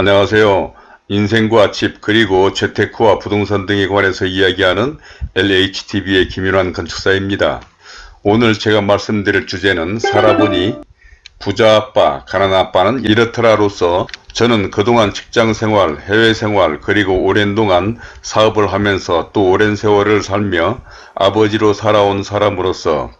안녕하세요. 인생과 집 그리고 재테크와 부동산 등에 관해서 이야기하는 LHTV의 김윤환 건축사입니다. 오늘 제가 말씀드릴 주제는 살아보니 부자 아빠, 가난 아빠는 이렇더라로서 저는 그동안 직장생활, 해외생활 그리고 오랜 동안 사업을 하면서 또 오랜 세월을 살며 아버지로 살아온 사람으로서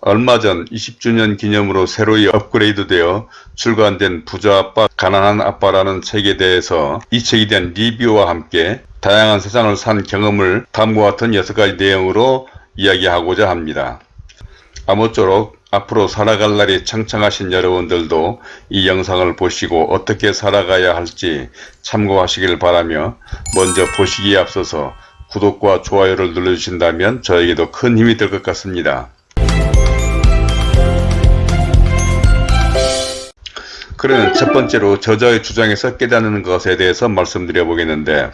얼마 전 20주년 기념으로 새로이 업그레이드되어 출간된 부자 아빠 가난한 아빠라는 책에 대해서 이 책에 대한 리뷰와 함께 다양한 세상을 산 경험을 다음과 같은 6가지 내용으로 이야기하고자 합니다. 아무쪼록 앞으로 살아갈 날이 창창하신 여러분들도 이 영상을 보시고 어떻게 살아가야 할지 참고하시길 바라며 먼저 보시기에 앞서서 구독과 좋아요를 눌러주신다면 저에게도 큰 힘이 될 것 같습니다. 그러면 첫 번째로 저자의 주장에서 깨닫는 것에 대해서 말씀드려 보겠는데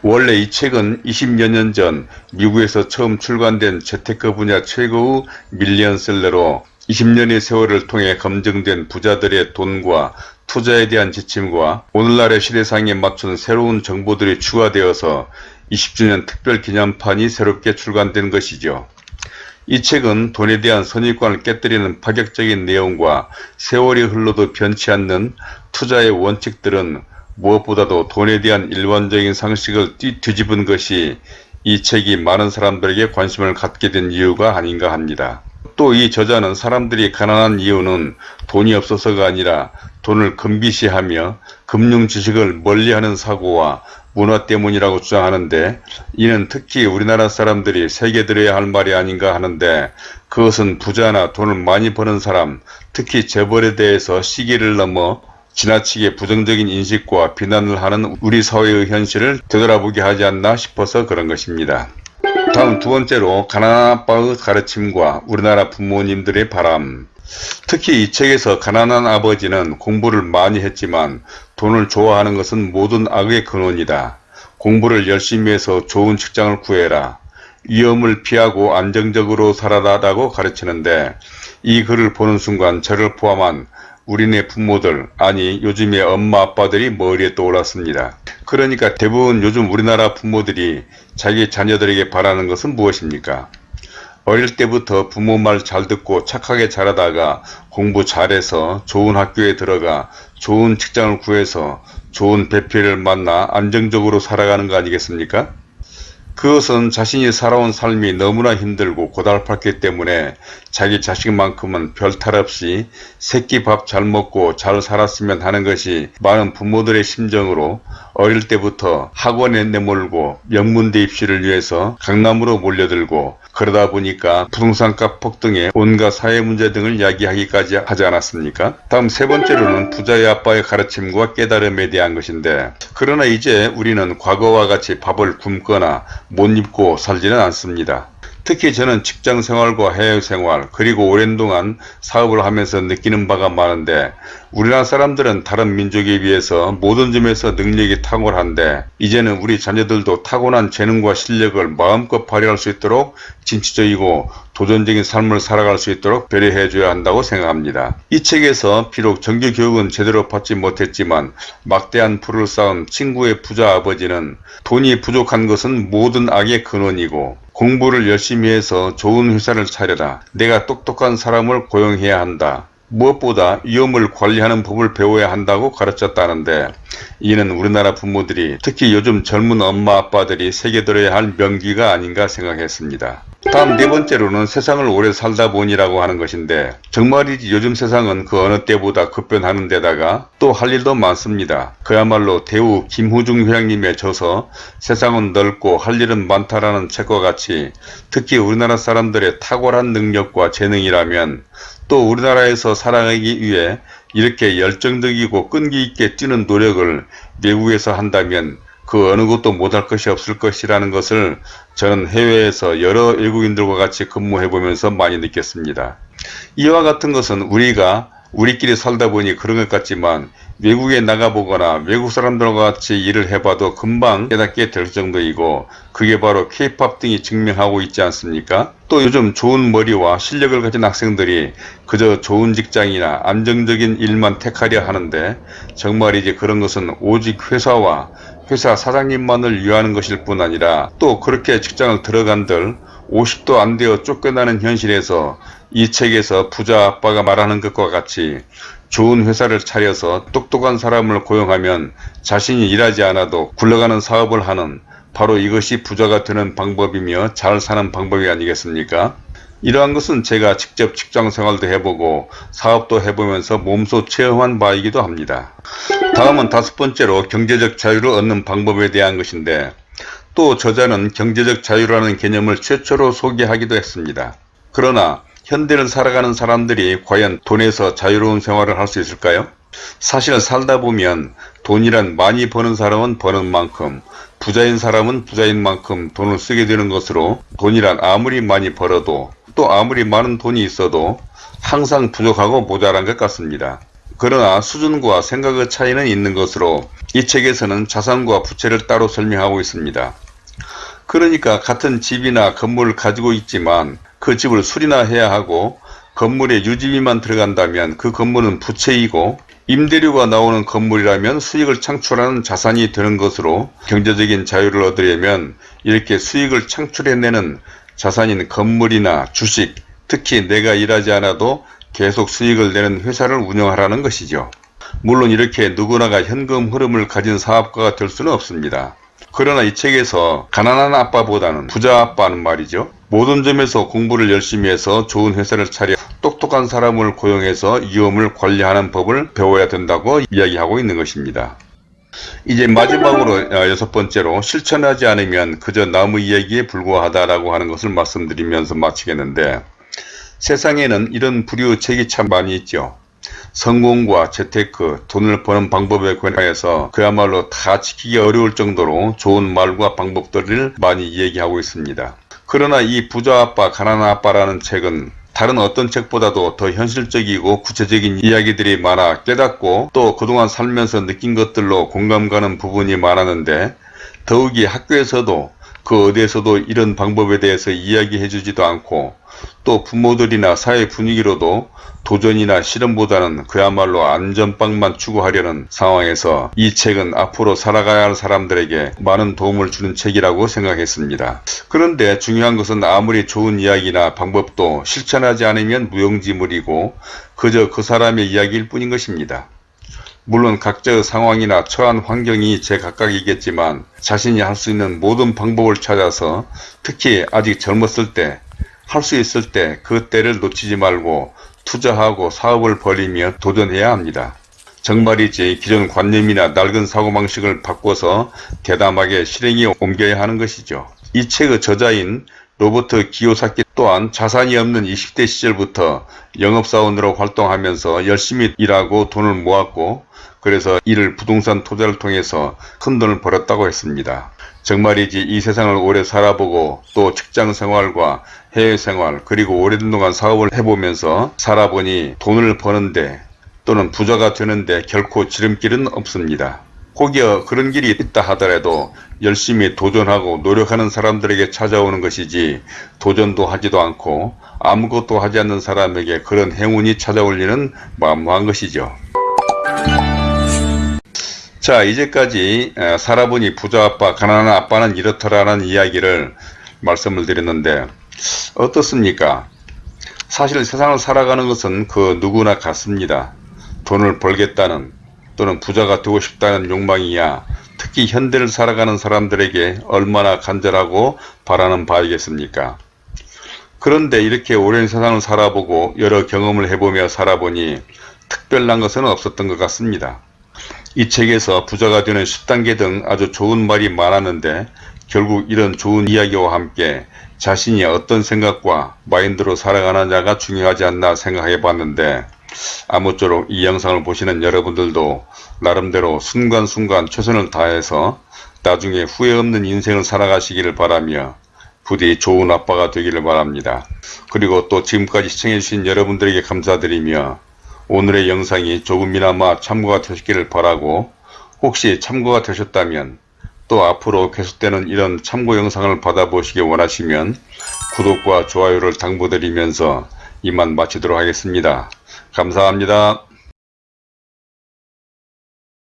원래 이 책은 20여 년 전 미국에서 처음 출간된 재테크 분야 최고의 밀리언셀러로 20년의 세월을 통해 검증된 부자들의 돈과 투자에 대한 지침과 오늘날의 시대상에 맞춘 새로운 정보들이 추가되어서 20주년 특별 기념판이 새롭게 출간된 것이죠. 이 책은 돈에 대한 선입관을 깨뜨리는 파격적인 내용과 세월이 흘러도 변치 않는 투자의 원칙들은 무엇보다도 돈에 대한 일반적인 상식을 뒤집은 것이 이 책이 많은 사람들에게 관심을 갖게 된 이유가 아닌가 합니다. 또 이 저자는 사람들이 가난한 이유는 돈이 없어서가 아니라 돈을 금비시하며 금융 지식을 멀리하는 사고와 문화 때문이라고 주장하는데 이는 특히 우리나라 사람들이 새겨들어야 할 말이 아닌가 하는데 그것은 부자나 돈을 많이 버는 사람 특히 재벌에 대해서 시기를 넘어 지나치게 부정적인 인식과 비난을 하는 우리 사회의 현실을 되돌아보게 하지 않나 싶어서 그런 것입니다. 다음 두 번째로 가난한 아빠의 가르침과 우리나라 부모님들의 바람 특히 이 책에서 가난한 아버지는 공부를 많이 했지만 돈을 좋아하는 것은 모든 악의 근원이다. 공부를 열심히 해서 좋은 직장을 구해라. 위험을 피하고 안정적으로 살아라라고 가르치는데 이 글을 보는 순간 저를 포함한 우리네 부모들 아니 요즘의 엄마 아빠들이 머리에 떠올랐습니다. 그러니까 대부분 요즘 우리나라 부모들이 자기 자녀들에게 바라는 것은 무엇입니까? 어릴 때부터 부모 말 잘 듣고 착하게 자라다가 공부 잘해서 좋은 학교에 들어가 좋은 직장을 구해서 좋은 배필을 만나 안정적으로 살아가는 거 아니겠습니까? 그것은 자신이 살아온 삶이 너무나 힘들고 고달팠기 때문에 자기 자식만큼은 별탈 없이 새끼 밥 잘 먹고 잘 살았으면 하는 것이 많은 부모들의 심정으로 어릴 때부터 학원에 내몰고 명문대 입시를 위해서 강남으로 몰려들고 그러다 보니까 부동산값 폭등에 온갖 사회 문제 등을 이야기하기까지 하지 않았습니까? 다음 세 번째로는 부자의 아빠의 가르침과 깨달음에 대한 것인데 그러나 이제 우리는 과거와 같이 밥을 굶거나 못 입고 살지는 않습니다. 특히 저는 직장생활과 해외생활 그리고 오랜 동안 사업을 하면서 느끼는 바가 많은데 우리나라 사람들은 다른 민족에 비해서 모든 점에서 능력이 탁월한데 이제는 우리 자녀들도 타고난 재능과 실력을 마음껏 발휘할 수 있도록 진취적이고 도전적인 삶을 살아갈 수 있도록 배려해 줘야 한다고 생각합니다. 이 책에서 비록 정규 교육은 제대로 받지 못했지만 막대한 풀을 쌓은 친구의 부자 아버지는 돈이 부족한 것은 모든 악의 근원이고 공부를 열심히 해서 좋은 회사를 차려라. 내가 똑똑한 사람을 고용해야 한다. 무엇보다 위험을 관리하는 법을 배워야 한다고 가르쳤다는데 이는 우리나라 부모들이 특히 요즘 젊은 엄마 아빠들이 새겨들어야 할 명기가 아닌가 생각했습니다. 다음 네 번째로는 세상을 오래 살다 보니라고 하는 것인데 정말이지 요즘 세상은 그 어느 때보다 급변하는 데다가 또 할 일도 많습니다. 그야말로 대우 김후중 회장님의 저서 세상은 넓고 할 일은 많다라는 책과 같이 특히 우리나라 사람들의 탁월한 능력과 재능이라면 또 우리나라에서 살아가기 위해 이렇게 열정적이고 끈기 있게 뛰는 노력을 외국에서 한다면 그 어느 것도 못할 것이 없을 것이라는 것을 저는 해외에서 여러 외국인들과 같이 근무해 보면서 많이 느꼈습니다. 이와 같은 것은 우리가 우리끼리 살다 보니 그런 것 같지만 외국에 나가보거나 외국 사람들과 같이 일을 해봐도 금방 깨닫게 될 정도이고 그게 바로 케이팝 등이 증명하고 있지 않습니까? 또 요즘 좋은 머리와 실력을 가진 학생들이 그저 좋은 직장이나 안정적인 일만 택하려 하는데 정말이지 그런 것은 오직 회사와 회사 사장님만을 위하는 것일 뿐 아니라 또 그렇게 직장을 들어간들 50도 안 되어 쫓겨나는 현실에서 이 책에서 부자 아빠가 말하는 것과 같이 좋은 회사를 차려서 똑똑한 사람을 고용하면 자신이 일하지 않아도 굴러가는 사업을 하는 바로 이것이 부자가 되는 방법이며 잘 사는 방법이 아니겠습니까? 이러한 것은 제가 직접 직장 생활도 해보고 사업도 해보면서 몸소 체험한 바이기도 합니다. 다음은 다섯 번째로 경제적 자유를 얻는 방법에 대한 것인데 또 저자는 경제적 자유라는 개념을 최초로 소개하기도 했습니다. 그러나 현대를 살아가는 사람들이 과연 돈에서 자유로운 생활을 할 수 있을까요? 사실 살다 보면 돈이란 많이 버는 사람은 버는 만큼 부자인 사람은 부자인 만큼 돈을 쓰게 되는 것으로 돈이란 아무리 많이 벌어도 또 아무리 많은 돈이 있어도 항상 부족하고 모자란 것 같습니다. 그러나 수준과 생각의 차이는 있는 것으로 이 책에서는 자산과 부채를 따로 설명하고 있습니다. 그러니까 같은 집이나 건물을 가지고 있지만 그 집을 수리나 해야 하고 건물에 유지비만 들어간다면 그 건물은 부채이고 임대료가 나오는 건물이라면 수익을 창출하는 자산이 되는 것으로 경제적인 자유를 얻으려면 이렇게 수익을 창출해내는 자산인 건물이나 주식, 특히 내가 일하지 않아도 계속 수익을 내는 회사를 운영하라는 것이죠. 물론 이렇게 누구나가 현금 흐름을 가진 사업가가 될 수는 없습니다. 그러나 이 책에서 가난한 아빠보다는 부자 아빠는 말이죠. 모든 점에서 공부를 열심히 해서 좋은 회사를 차려 똑똑한 사람을 고용해서 위험을 관리하는 법을 배워야 된다고 이야기하고 있는 것입니다. 이제 마지막으로 어, 여섯 번째로 실천하지 않으면 그저 나무 이야기에 불과하다라고 하는 것을 말씀드리면서 마치겠는데 세상에는 이런 부류 책이 참 많이 있죠. 성공과 재테크, 돈을 버는 방법에 관해서 그야말로 다 지키기 어려울 정도로 좋은 말과 방법들을 많이 얘기하고 있습니다. 그러나 이 부자 아빠, 가난한 아빠라는 책은 다른 어떤 책보다도 더 현실적이고 구체적인 이야기들이 많아 깨닫고 또 그동안 살면서 느낀 것들로 공감 가는 부분이 많았는데 더욱이 학교에서도 그 어디에서도 이런 방법에 대해서 이야기해 주지도 않고 또 부모들이나 사회 분위기로도 도전이나 실험보다는 그야말로 안전빵만 추구하려는 상황에서 이 책은 앞으로 살아가야 할 사람들에게 많은 도움을 주는 책이라고 생각했습니다. 그런데 중요한 것은 아무리 좋은 이야기나 방법도 실천하지 않으면 무용지물이고 그저 그 사람의 이야기일 뿐인 것입니다. 물론 각자의 상황이나 처한 환경이 제각각이겠지만 자신이 할 수 있는 모든 방법을 찾아서 특히 아직 젊었을 때 할 수 있을 때 그 때를 놓치지 말고 투자하고 사업을 벌이며 도전해야 합니다. 정말이지 기존 관념이나 낡은 사고방식을 바꿔서 대담하게 실행에 옮겨야 하는 것이죠. 이 책의 저자인 로버트 기요사키 또한 자산이 없는 20대 시절부터 영업사원으로 활동하면서 열심히 일하고 돈을 모았고 그래서 이를 부동산 투자를 통해서 큰 돈을 벌었다고 했습니다. 정말이지 이 세상을 오래 살아보고 또 직장 생활과 해외 생활 그리고 오랜 동안 사업을 해보면서 살아보니 돈을 버는데 또는 부자가 되는데 결코 지름길은 없습니다. 혹여 그런 길이 있다 하더라도 열심히 도전하고 노력하는 사람들에게 찾아오는 것이지 도전도 하지도 않고 아무것도 하지 않는 사람에게 그런 행운이 찾아올 리는 만무한 것이죠. 자 이제까지 살아보니 부자 아빠 가난한 아빠는 이렇더라라는 이야기를 말씀을 드렸는데 어떻습니까? 사실 세상을 살아가는 것은 그 누구나 같습니다. 돈을 벌겠다는 또는 부자가 되고 싶다는 욕망이야 특히 현대를 살아가는 사람들에게 얼마나 간절하고 바라는 바이겠습니까? 그런데 이렇게 오랜 세상을 살아보고 여러 경험을 해보며 살아보니 특별한 것은 없었던 것 같습니다. 이 책에서 부자가 되는 10단계 등 아주 좋은 말이 많았는데 결국 이런 좋은 이야기와 함께 자신이 어떤 생각과 마인드로 살아가느냐가 중요하지 않나 생각해 봤는데 아무쪼록 이 영상을 보시는 여러분들도 나름대로 순간순간 최선을 다해서 나중에 후회 없는 인생을 살아가시기를 바라며 부디 좋은 아빠가 되기를 바랍니다. 그리고 또 지금까지 시청해주신 여러분들에게 감사드리며 오늘의 영상이 조금이나마 참고가 되셨기를 바라고 혹시 참고가 되셨다면 또 앞으로 계속되는 이런 참고 영상을 받아보시기 원하시면 구독과 좋아요를 당부드리면서 이만 마치도록 하겠습니다. 감사합니다.